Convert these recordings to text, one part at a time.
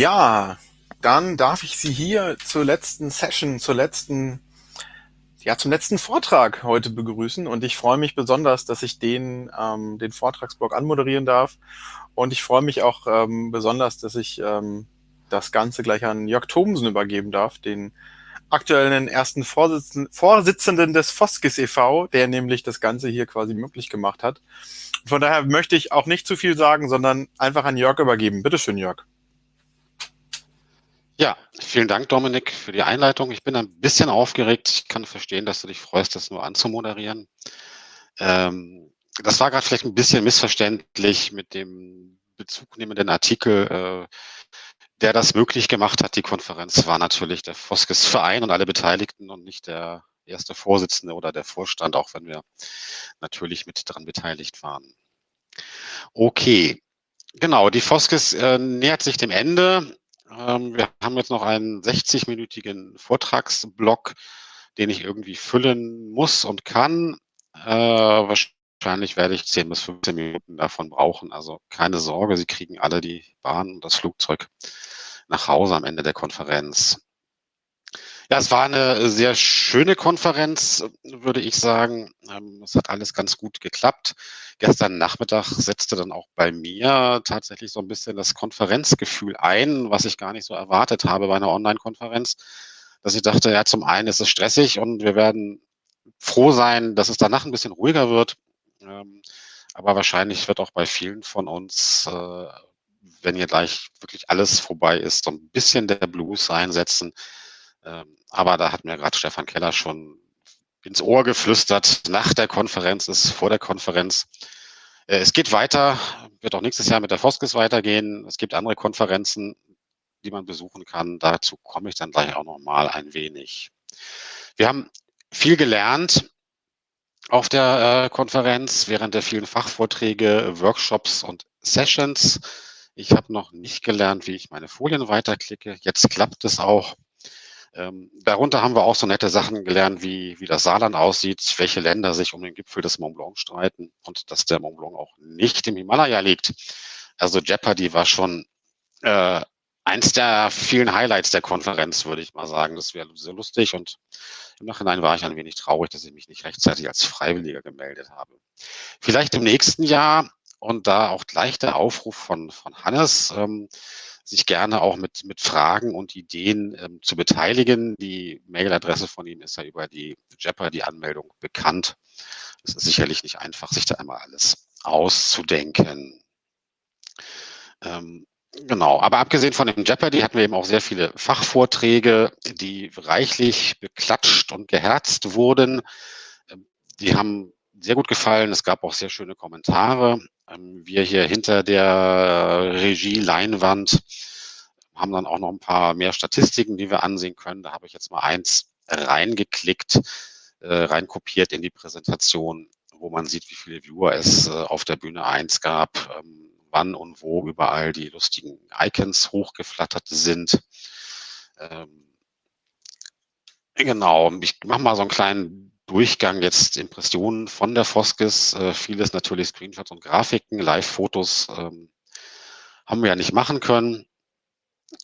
Ja, dann darf ich Sie hier zur letzten Session, zur letzten, ja, zum letzten Vortrag heute begrüßen. Und ich freue mich besonders, dass ich den, ähm, den Vortragsblock anmoderieren darf. Und ich freue mich auch ähm, besonders, dass ich ähm, das Ganze gleich an Jörg Thomsen übergeben darf, den aktuellen ersten Vorsitzenden, Vorsitzenden des Foskis e.V., der nämlich das Ganze hier quasi möglich gemacht hat. Von daher möchte ich auch nicht zu viel sagen, sondern einfach an Jörg übergeben. Bitte schön, Jörg. Ja, vielen Dank, Dominik, für die Einleitung. Ich bin ein bisschen aufgeregt. Ich kann verstehen, dass du dich freust, das nur anzumoderieren. Ähm, das war gerade vielleicht ein bisschen missverständlich mit dem bezugnehmenden Artikel, äh, der das möglich gemacht hat. Die Konferenz war natürlich der Foskes Verein und alle Beteiligten und nicht der erste Vorsitzende oder der Vorstand, auch wenn wir natürlich mit daran beteiligt waren. Okay, genau, die Foskes äh, nähert sich dem Ende. Ähm, wir haben jetzt noch einen 60-minütigen Vortragsblock, den ich irgendwie füllen muss und kann. Äh, wahrscheinlich werde ich 10 bis 15 Minuten davon brauchen. Also keine Sorge, Sie kriegen alle die Bahn und das Flugzeug nach Hause am Ende der Konferenz. Ja, es war eine sehr schöne Konferenz, würde ich sagen. Ähm, es hat alles ganz gut geklappt. Gestern Nachmittag setzte dann auch bei mir tatsächlich so ein bisschen das Konferenzgefühl ein, was ich gar nicht so erwartet habe bei einer Online-Konferenz. Dass ich dachte, ja, zum einen ist es stressig und wir werden froh sein, dass es danach ein bisschen ruhiger wird. Ähm, aber wahrscheinlich wird auch bei vielen von uns, äh, wenn hier gleich wirklich alles vorbei ist, so ein bisschen der Blues einsetzen aber da hat mir gerade Stefan Keller schon ins Ohr geflüstert, nach der Konferenz ist vor der Konferenz. Äh, es geht weiter, wird auch nächstes Jahr mit der Foskis weitergehen. Es gibt andere Konferenzen, die man besuchen kann. Dazu komme ich dann gleich auch noch mal ein wenig. Wir haben viel gelernt auf der äh, Konferenz während der vielen Fachvorträge, Workshops und Sessions. Ich habe noch nicht gelernt, wie ich meine Folien weiterklicke. Jetzt klappt es auch. Ähm, darunter haben wir auch so nette Sachen gelernt, wie, wie das Saarland aussieht, welche Länder sich um den Gipfel des Mont Blanc streiten und dass der Mont Blanc auch nicht im Himalaya liegt. Also Jeopardy war schon äh, eins der vielen Highlights der Konferenz, würde ich mal sagen. Das wäre sehr lustig und im Nachhinein war ich ein wenig traurig, dass ich mich nicht rechtzeitig als Freiwilliger gemeldet habe. Vielleicht im nächsten Jahr und da auch gleich der Aufruf von, von Hannes. Ähm, sich gerne auch mit, mit Fragen und Ideen ähm, zu beteiligen. Die Mailadresse von ihm ist ja über die Jeopardy-Anmeldung bekannt. Es ist sicherlich nicht einfach, sich da einmal alles auszudenken. Ähm, genau, aber abgesehen von dem Jeopardy hatten wir eben auch sehr viele Fachvorträge, die reichlich beklatscht und geherzt wurden. Ähm, die haben sehr gut gefallen. Es gab auch sehr schöne Kommentare. Ähm, wir hier hinter der Regie-Leinwand haben dann auch noch ein paar mehr Statistiken, die wir ansehen können. Da habe ich jetzt mal eins reingeklickt, äh, reinkopiert in die Präsentation, wo man sieht, wie viele Viewer es äh, auf der Bühne 1 gab, ähm, wann und wo überall die lustigen Icons hochgeflattert sind. Ähm, genau, ich mache mal so einen kleinen Durchgang jetzt Impressionen von der Foskis, äh, vieles natürlich Screenshots und Grafiken, Live-Fotos ähm, haben wir ja nicht machen können.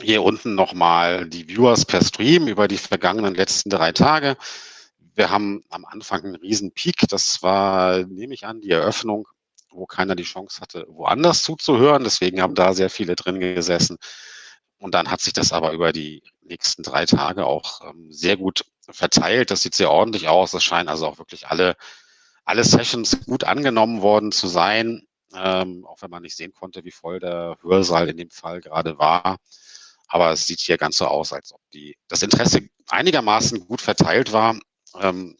Hier unten nochmal die Viewers per Stream über die vergangenen letzten drei Tage. Wir haben am Anfang einen riesen Peak, das war, nehme ich an, die Eröffnung, wo keiner die Chance hatte, woanders zuzuhören. Deswegen haben da sehr viele drin gesessen. Und dann hat sich das aber über die nächsten drei Tage auch ähm, sehr gut verteilt. Das sieht sehr ordentlich aus. Das scheinen also auch wirklich alle, alle Sessions gut angenommen worden zu sein. Ähm, auch wenn man nicht sehen konnte, wie voll der Hörsaal in dem Fall gerade war. Aber es sieht hier ganz so aus, als ob die, das Interesse einigermaßen gut verteilt war ähm,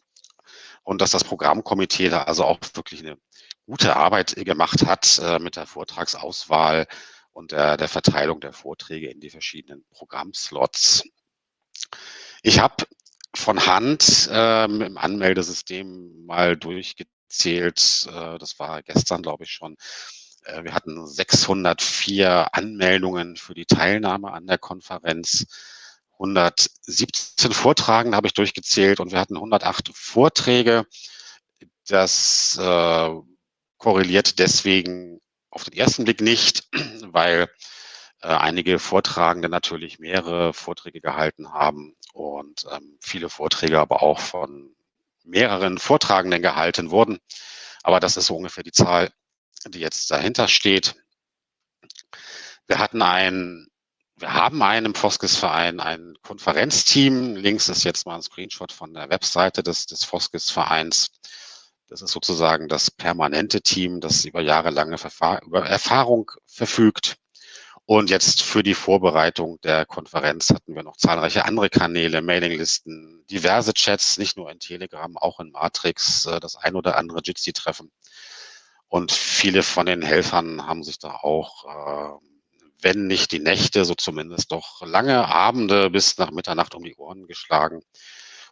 und dass das Programmkomitee da also auch wirklich eine gute Arbeit gemacht hat äh, mit der Vortragsauswahl und der, der Verteilung der Vorträge in die verschiedenen Programmslots. Ich habe von Hand ähm, im Anmeldesystem mal durchgezählt. Äh, das war gestern, glaube ich, schon. Äh, wir hatten 604 Anmeldungen für die Teilnahme an der Konferenz. 117 Vortragende habe ich durchgezählt und wir hatten 108 Vorträge. Das äh, korreliert deswegen auf den ersten Blick nicht, weil äh, einige Vortragende natürlich mehrere Vorträge gehalten haben und ähm, viele Vorträge aber auch von mehreren Vortragenden gehalten wurden. Aber das ist so ungefähr die Zahl, die jetzt dahinter steht. Wir hatten ein, wir haben einen im Foskis-Verein ein Konferenzteam. Links ist jetzt mal ein Screenshot von der Webseite des, des Foskis-Vereins. Das ist sozusagen das permanente Team, das über jahrelange Erfahrung verfügt. Und jetzt für die Vorbereitung der Konferenz hatten wir noch zahlreiche andere Kanäle, Mailinglisten, diverse Chats, nicht nur in Telegram, auch in Matrix, äh, das ein oder andere Jitsi-Treffen. Und viele von den Helfern haben sich da auch, äh, wenn nicht die Nächte, so zumindest doch lange Abende bis nach Mitternacht um die Ohren geschlagen,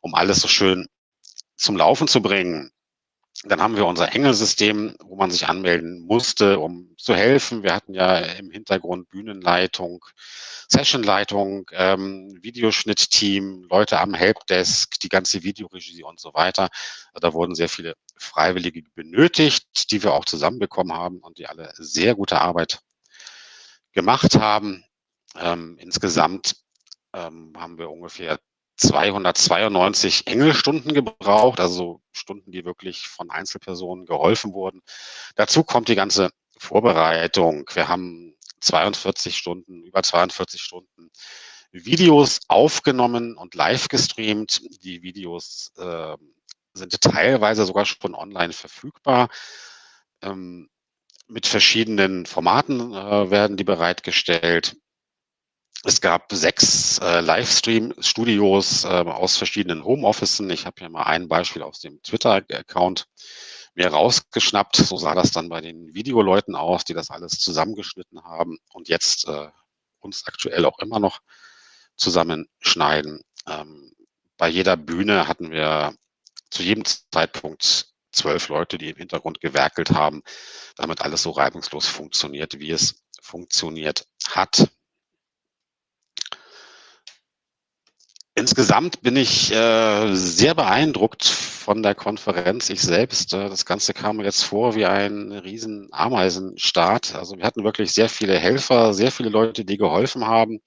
um alles so schön zum Laufen zu bringen. Dann haben wir unser Engelsystem, wo man sich anmelden musste, um zu helfen. Wir hatten ja im Hintergrund Bühnenleitung, Sessionleitung, ähm, Videoschnittteam, Leute am Helpdesk, die ganze Videoregie und so weiter. Da wurden sehr viele Freiwillige benötigt, die wir auch zusammenbekommen haben und die alle sehr gute Arbeit gemacht haben. Ähm, insgesamt ähm, haben wir ungefähr 292 Engelstunden gebraucht, also Stunden, die wirklich von Einzelpersonen geholfen wurden. Dazu kommt die ganze Vorbereitung. Wir haben 42 Stunden, über 42 Stunden Videos aufgenommen und live gestreamt. Die Videos äh, sind teilweise sogar schon online verfügbar. Ähm, mit verschiedenen Formaten äh, werden die bereitgestellt. Es gab sechs äh, Livestream-Studios äh, aus verschiedenen Homeofficen. Ich habe hier mal ein Beispiel aus dem Twitter-Account mir rausgeschnappt. So sah das dann bei den Videoleuten aus, die das alles zusammengeschnitten haben und jetzt äh, uns aktuell auch immer noch zusammenschneiden. Ähm, bei jeder Bühne hatten wir zu jedem Zeitpunkt zwölf Leute, die im Hintergrund gewerkelt haben, damit alles so reibungslos funktioniert, wie es funktioniert hat. Insgesamt bin ich äh, sehr beeindruckt von der Konferenz. Ich selbst, äh, das Ganze kam mir jetzt vor wie ein riesen Ameisenstaat. Also wir hatten wirklich sehr viele Helfer, sehr viele Leute, die geholfen haben.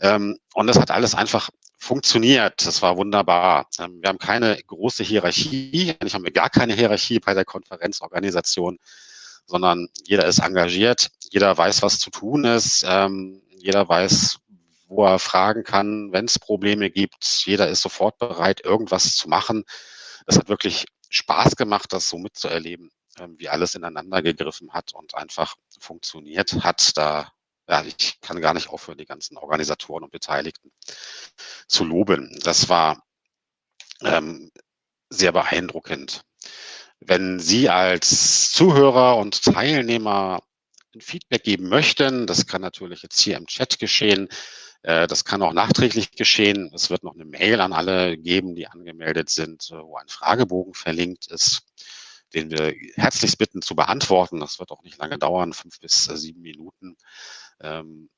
Ähm, und das hat alles einfach funktioniert. Das war wunderbar. Ähm, wir haben keine große Hierarchie. Eigentlich haben wir gar keine Hierarchie bei der Konferenzorganisation, sondern jeder ist engagiert. Jeder weiß, was zu tun ist. Ähm, jeder weiß, wo er fragen kann, wenn es Probleme gibt. Jeder ist sofort bereit, irgendwas zu machen. Es hat wirklich Spaß gemacht, das so mitzuerleben, ähm, wie alles ineinander gegriffen hat und einfach funktioniert hat. Da, ja, ich kann gar nicht aufhören, die ganzen Organisatoren und Beteiligten zu loben. Das war ähm, sehr beeindruckend. Wenn Sie als Zuhörer und Teilnehmer ein Feedback geben möchten, das kann natürlich jetzt hier im Chat geschehen, das kann auch nachträglich geschehen. Es wird noch eine Mail an alle geben, die angemeldet sind, äh, wo ein Fragebogen verlinkt ist, den wir herzlichst bitten zu beantworten. Das wird auch nicht lange dauern, fünf bis äh, sieben Minuten. Ähm,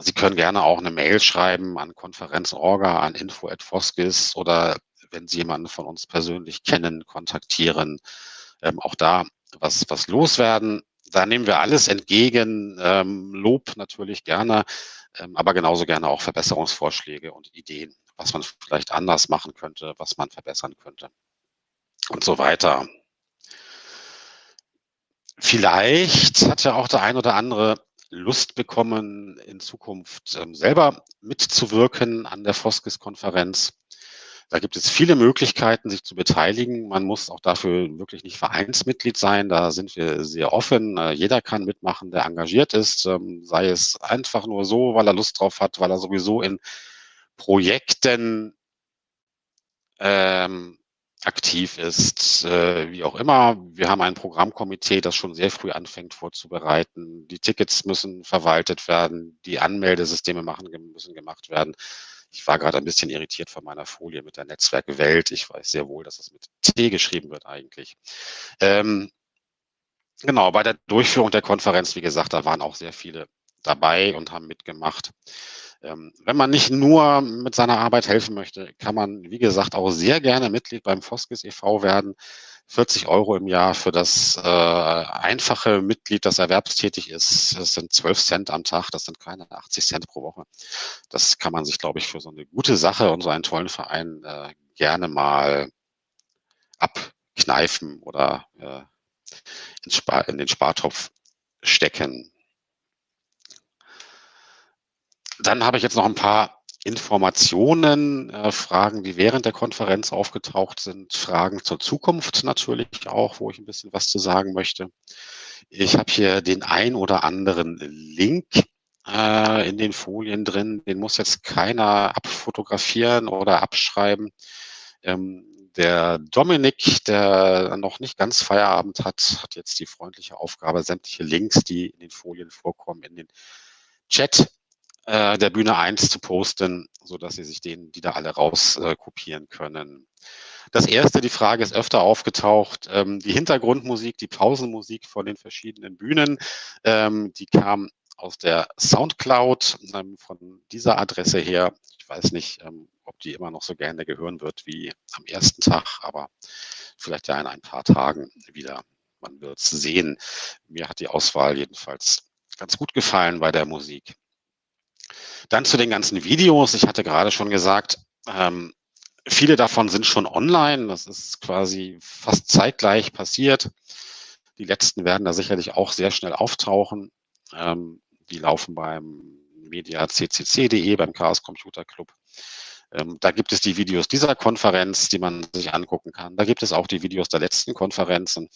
Sie können gerne auch eine Mail schreiben an Konferenzorga, an info.foskis oder wenn Sie jemanden von uns persönlich kennen, kontaktieren. Ähm, auch da was, was loswerden. Da nehmen wir alles entgegen. Ähm, Lob natürlich gerne aber genauso gerne auch Verbesserungsvorschläge und Ideen, was man vielleicht anders machen könnte, was man verbessern könnte und so weiter. Vielleicht hat ja auch der ein oder andere Lust bekommen, in Zukunft ähm, selber mitzuwirken an der Foskis-Konferenz. Da gibt es viele Möglichkeiten, sich zu beteiligen. Man muss auch dafür wirklich nicht Vereinsmitglied sein. Da sind wir sehr offen. Äh, jeder kann mitmachen, der engagiert ist, ähm, sei es einfach nur so, weil er Lust drauf hat, weil er sowieso in Projekten ähm, aktiv ist, äh, wie auch immer. Wir haben ein Programmkomitee, das schon sehr früh anfängt vorzubereiten. Die Tickets müssen verwaltet werden, die Anmeldesysteme machen, müssen gemacht werden. Ich war gerade ein bisschen irritiert von meiner Folie mit der Netzwerkwelt. Ich weiß sehr wohl, dass es mit T geschrieben wird eigentlich. Ähm, genau, bei der Durchführung der Konferenz, wie gesagt, da waren auch sehr viele dabei und haben mitgemacht. Ähm, wenn man nicht nur mit seiner Arbeit helfen möchte, kann man, wie gesagt, auch sehr gerne Mitglied beim Foskis e.V. werden. 40 Euro im Jahr für das äh, einfache Mitglied, das erwerbstätig ist. Das sind 12 Cent am Tag, das sind keine 80 Cent pro Woche. Das kann man sich, glaube ich, für so eine gute Sache und so einen tollen Verein äh, gerne mal abkneifen oder äh, in den Spartopf stecken. Dann habe ich jetzt noch ein paar Informationen, äh, Fragen, die während der Konferenz aufgetaucht sind, Fragen zur Zukunft natürlich auch, wo ich ein bisschen was zu sagen möchte. Ich habe hier den ein oder anderen Link äh, in den Folien drin. Den muss jetzt keiner abfotografieren oder abschreiben. Ähm, der Dominik, der noch nicht ganz Feierabend hat, hat jetzt die freundliche Aufgabe, sämtliche Links, die in den Folien vorkommen, in den Chat äh, der Bühne 1 zu posten, so dass Sie sich den, die da alle raus äh, können. Das erste, die Frage ist öfter aufgetaucht, ähm, die Hintergrundmusik, die Pausenmusik von den verschiedenen Bühnen, ähm, die kam aus der Soundcloud, ähm, von dieser Adresse her. Ich weiß nicht, ähm, ob die immer noch so gerne gehören wird wie am ersten Tag, aber vielleicht ja in ein paar Tagen wieder. Man wird es sehen. Mir hat die Auswahl jedenfalls ganz gut gefallen bei der Musik. Dann zu den ganzen Videos. Ich hatte gerade schon gesagt, ähm, viele davon sind schon online. Das ist quasi fast zeitgleich passiert. Die letzten werden da sicherlich auch sehr schnell auftauchen. Ähm, die laufen beim mediaccc.de, beim Chaos Computer Club. Ähm, da gibt es die Videos dieser Konferenz, die man sich angucken kann. Da gibt es auch die Videos der letzten Konferenzen.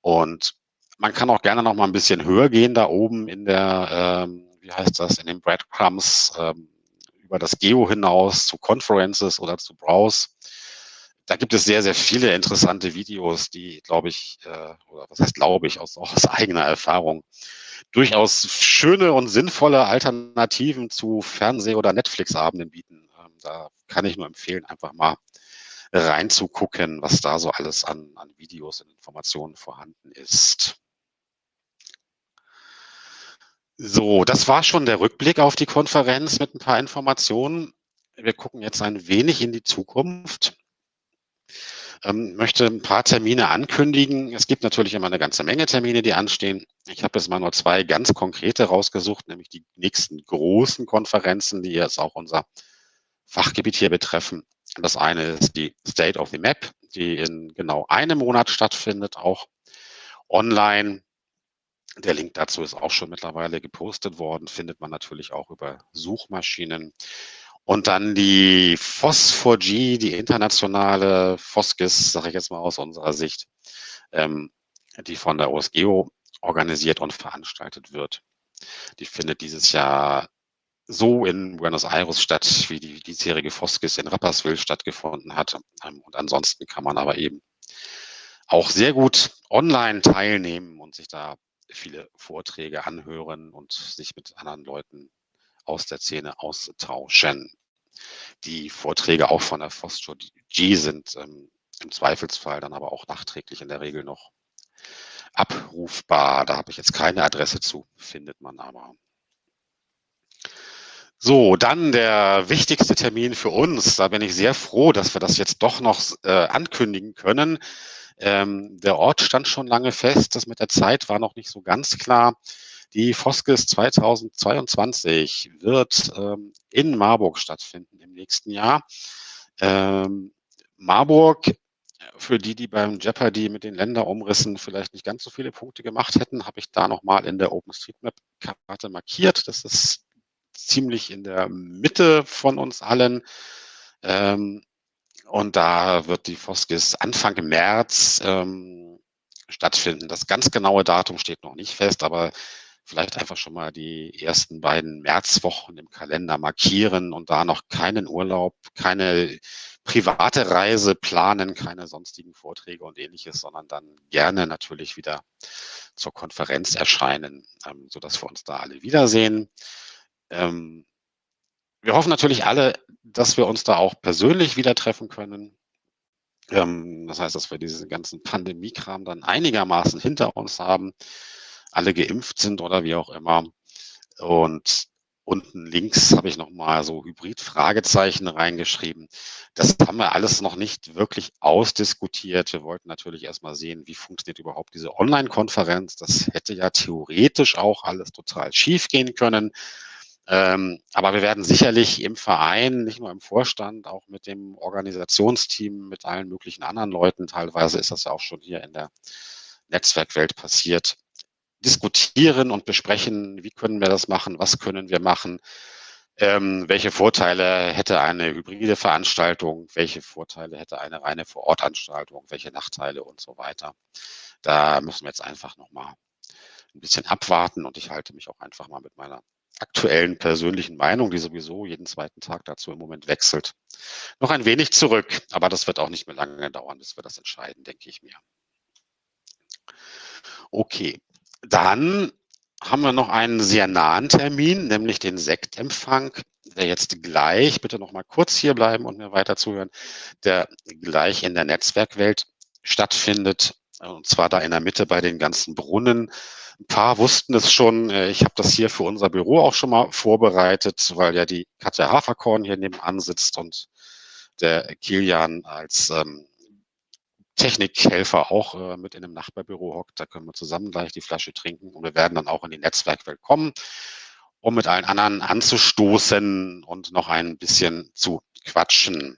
Und man kann auch gerne noch mal ein bisschen höher gehen da oben in der ähm, wie heißt das, in den Breadcrumbs ähm, über das Geo hinaus zu Conferences oder zu Browse. Da gibt es sehr, sehr viele interessante Videos, die, glaube ich, äh, oder was heißt glaube ich, aus, aus eigener Erfahrung, durchaus schöne und sinnvolle Alternativen zu Fernseh- oder Netflix-Abenden bieten. Ähm, da kann ich nur empfehlen, einfach mal reinzugucken, was da so alles an, an Videos und Informationen vorhanden ist. So, das war schon der Rückblick auf die Konferenz mit ein paar Informationen. Wir gucken jetzt ein wenig in die Zukunft. Ähm, möchte ein paar Termine ankündigen. Es gibt natürlich immer eine ganze Menge Termine, die anstehen. Ich habe jetzt mal nur zwei ganz konkrete rausgesucht, nämlich die nächsten großen Konferenzen, die jetzt auch unser Fachgebiet hier betreffen. Das eine ist die State of the Map, die in genau einem Monat stattfindet, auch online. Der Link dazu ist auch schon mittlerweile gepostet worden, findet man natürlich auch über Suchmaschinen. Und dann die Phos4G, die internationale Foskis, sage ich jetzt mal aus unserer Sicht, ähm, die von der OSGEO organisiert und veranstaltet wird. Die findet dieses Jahr so in Buenos Aires statt, wie die diesjährige Foskis in Rapperswil stattgefunden hat. Ähm, und ansonsten kann man aber eben auch sehr gut online teilnehmen und sich da viele Vorträge anhören und sich mit anderen Leuten aus der Szene austauschen. Die Vorträge auch von der Fostro G sind ähm, im Zweifelsfall dann aber auch nachträglich in der Regel noch abrufbar. Da habe ich jetzt keine Adresse zu, findet man aber. So, dann der wichtigste Termin für uns. Da bin ich sehr froh, dass wir das jetzt doch noch äh, ankündigen können. Ähm, der Ort stand schon lange fest, das mit der Zeit war noch nicht so ganz klar. Die Foskes 2022 wird ähm, in Marburg stattfinden im nächsten Jahr. Ähm, Marburg, für die, die beim Jeopardy mit den Länderumrissen vielleicht nicht ganz so viele Punkte gemacht hätten, habe ich da nochmal in der OpenStreetMap-Karte markiert. Das ist ziemlich in der Mitte von uns allen. Ähm, und da wird die Foskis Anfang März ähm, stattfinden. Das ganz genaue Datum steht noch nicht fest, aber vielleicht einfach schon mal die ersten beiden Märzwochen im Kalender markieren und da noch keinen Urlaub, keine private Reise planen, keine sonstigen Vorträge und ähnliches, sondern dann gerne natürlich wieder zur Konferenz erscheinen, ähm, sodass wir uns da alle wiedersehen. Ähm, wir hoffen natürlich alle, dass wir uns da auch persönlich wieder treffen können. Ähm, das heißt, dass wir diesen ganzen Pandemiekram dann einigermaßen hinter uns haben, alle geimpft sind oder wie auch immer. Und Unten links habe ich nochmal so Hybrid-Fragezeichen reingeschrieben. Das haben wir alles noch nicht wirklich ausdiskutiert. Wir wollten natürlich erstmal sehen, wie funktioniert überhaupt diese Online-Konferenz. Das hätte ja theoretisch auch alles total schief gehen können. Ähm, aber wir werden sicherlich im Verein, nicht nur im Vorstand, auch mit dem Organisationsteam, mit allen möglichen anderen Leuten, teilweise ist das ja auch schon hier in der Netzwerkwelt passiert, diskutieren und besprechen, wie können wir das machen, was können wir machen, ähm, welche Vorteile hätte eine hybride Veranstaltung, welche Vorteile hätte eine reine Vorortanstaltung, welche Nachteile und so weiter. Da müssen wir jetzt einfach nochmal ein bisschen abwarten und ich halte mich auch einfach mal mit meiner aktuellen persönlichen Meinung, die sowieso jeden zweiten Tag dazu im Moment wechselt, noch ein wenig zurück. Aber das wird auch nicht mehr lange dauern, bis wir das entscheiden, denke ich mir. Okay, dann haben wir noch einen sehr nahen Termin, nämlich den Sektempfang, der jetzt gleich, bitte noch mal kurz hier bleiben und mir weiter zuhören, der gleich in der Netzwerkwelt stattfindet, und zwar da in der Mitte bei den ganzen Brunnen. Ein paar wussten es schon. Ich habe das hier für unser Büro auch schon mal vorbereitet, weil ja die Katja Haferkorn hier nebenan sitzt und der Kilian als ähm, Technikhelfer auch äh, mit in einem Nachbarbüro hockt. Da können wir zusammen gleich die Flasche trinken und wir werden dann auch in die Netzwerkwelt kommen, um mit allen anderen anzustoßen und noch ein bisschen zu quatschen.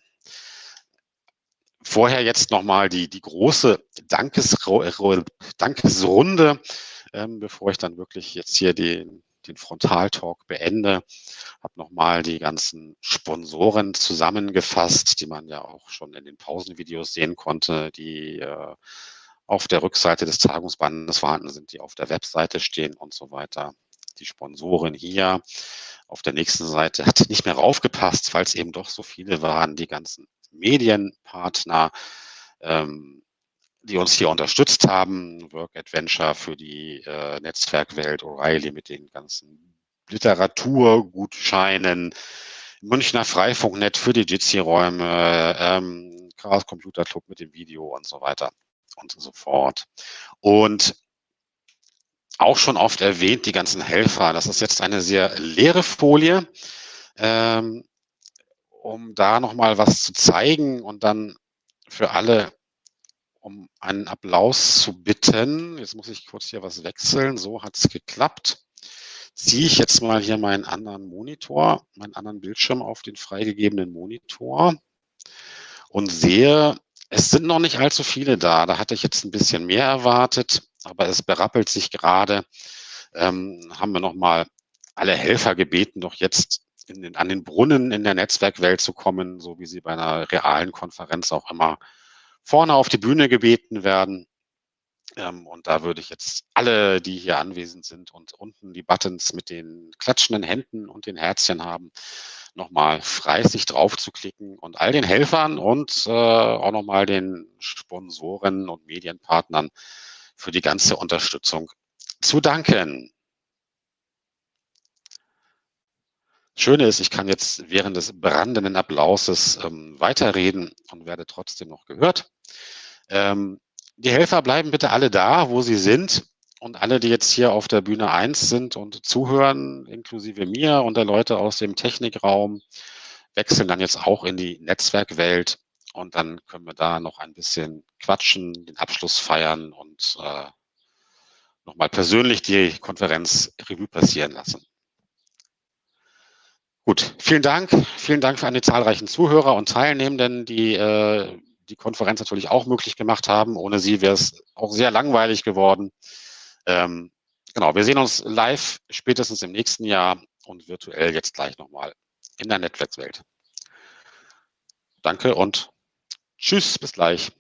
Vorher jetzt nochmal die, die große Dankesrunde, ähm, bevor ich dann wirklich jetzt hier den, den Frontaltalk beende. Habe nochmal die ganzen Sponsoren zusammengefasst, die man ja auch schon in den Pausenvideos sehen konnte, die äh, auf der Rückseite des Tagungsbandes vorhanden sind, die auf der Webseite stehen und so weiter. Die Sponsoren hier auf der nächsten Seite hat nicht mehr raufgepasst, weil es eben doch so viele waren, die ganzen Medienpartner, ähm, die uns hier unterstützt haben, Work Adventure für die äh, Netzwerkwelt, O'Reilly mit den ganzen Literaturgutscheinen, Münchner Freifunknet für die Jitsi-Räume, ähm, Chaos Computer Club mit dem Video und so weiter und so fort. Und auch schon oft erwähnt, die ganzen Helfer. Das ist jetzt eine sehr leere Folie, ähm, um da nochmal was zu zeigen und dann für alle um einen Applaus zu bitten. Jetzt muss ich kurz hier was wechseln. So hat es geklappt. Ziehe ich jetzt mal hier meinen anderen Monitor, meinen anderen Bildschirm auf den freigegebenen Monitor und sehe, es sind noch nicht allzu viele da. Da hatte ich jetzt ein bisschen mehr erwartet, aber es berappelt sich gerade. Ähm, haben wir nochmal alle Helfer gebeten, doch jetzt den, an den Brunnen in der Netzwerkwelt zu kommen, so wie sie bei einer realen Konferenz auch immer vorne auf die Bühne gebeten werden. Ähm, und da würde ich jetzt alle, die hier anwesend sind und unten die Buttons mit den klatschenden Händen und den Herzchen haben, nochmal fleißig drauf zu klicken und all den Helfern und äh, auch nochmal den Sponsoren und Medienpartnern für die ganze Unterstützung zu danken. Schöne ist, ich kann jetzt während des brandenden Applauses ähm, weiterreden und werde trotzdem noch gehört. Ähm, die Helfer bleiben bitte alle da, wo sie sind. Und alle, die jetzt hier auf der Bühne 1 sind und zuhören, inklusive mir und der Leute aus dem Technikraum, wechseln dann jetzt auch in die Netzwerkwelt. Und dann können wir da noch ein bisschen quatschen, den Abschluss feiern und äh, nochmal persönlich die Konferenz Revue passieren lassen. Gut, vielen Dank. Vielen Dank für an die zahlreichen Zuhörer und Teilnehmenden, die äh, die Konferenz natürlich auch möglich gemacht haben. Ohne sie wäre es auch sehr langweilig geworden. Ähm, genau, wir sehen uns live spätestens im nächsten Jahr und virtuell jetzt gleich nochmal in der Netzwerkwelt. Danke und tschüss, bis gleich.